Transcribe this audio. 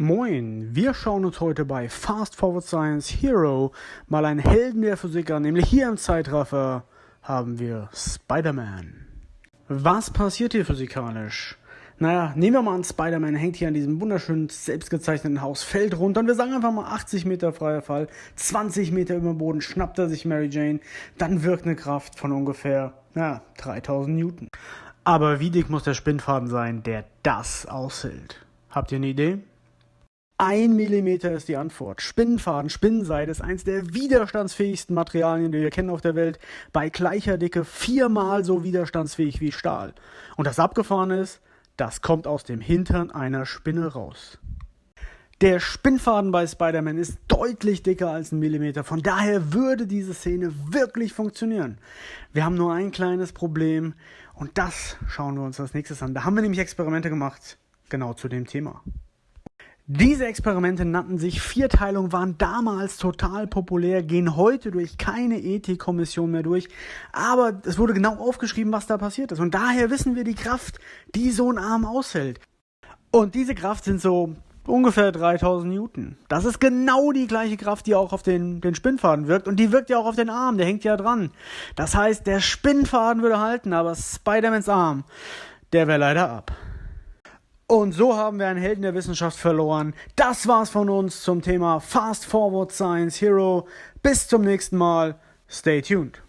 Moin, wir schauen uns heute bei Fast Forward Science Hero mal einen Helden der Physik an, nämlich hier im Zeitraffer haben wir Spider-Man. Was passiert hier physikalisch? Naja, nehmen wir mal an, Spider-Man hängt hier an diesem wunderschönen, selbstgezeichneten Haus, fällt runter und wir sagen einfach mal 80 Meter freier Fall, 20 Meter über dem Boden, schnappt er sich Mary Jane, dann wirkt eine Kraft von ungefähr, ja, 3000 Newton. Aber wie dick muss der Spinnfaden sein, der das aushält? Habt ihr eine Idee? Ein Millimeter ist die Antwort. Spinnenfaden, Spinnenseide ist eins der widerstandsfähigsten Materialien, die wir kennen auf der Welt. Bei gleicher Dicke viermal so widerstandsfähig wie Stahl. Und das Abgefahrene ist, das kommt aus dem Hintern einer Spinne raus. Der Spinnfaden bei Spider-Man ist deutlich dicker als ein Millimeter. Von daher würde diese Szene wirklich funktionieren. Wir haben nur ein kleines Problem und das schauen wir uns als nächstes an. Da haben wir nämlich Experimente gemacht, genau zu dem Thema. Diese Experimente nannten sich Vierteilung, waren damals total populär, gehen heute durch keine Ethikkommission mehr durch. Aber es wurde genau aufgeschrieben, was da passiert ist. Und daher wissen wir die Kraft, die so ein Arm aushält. Und diese Kraft sind so ungefähr 3000 Newton. Das ist genau die gleiche Kraft, die auch auf den, den Spinnfaden wirkt. Und die wirkt ja auch auf den Arm, der hängt ja dran. Das heißt, der Spinnfaden würde halten, aber Spider-Mans Arm, der wäre leider ab. Und so haben wir einen Helden der Wissenschaft verloren. Das war's von uns zum Thema Fast Forward Science Hero. Bis zum nächsten Mal. Stay tuned.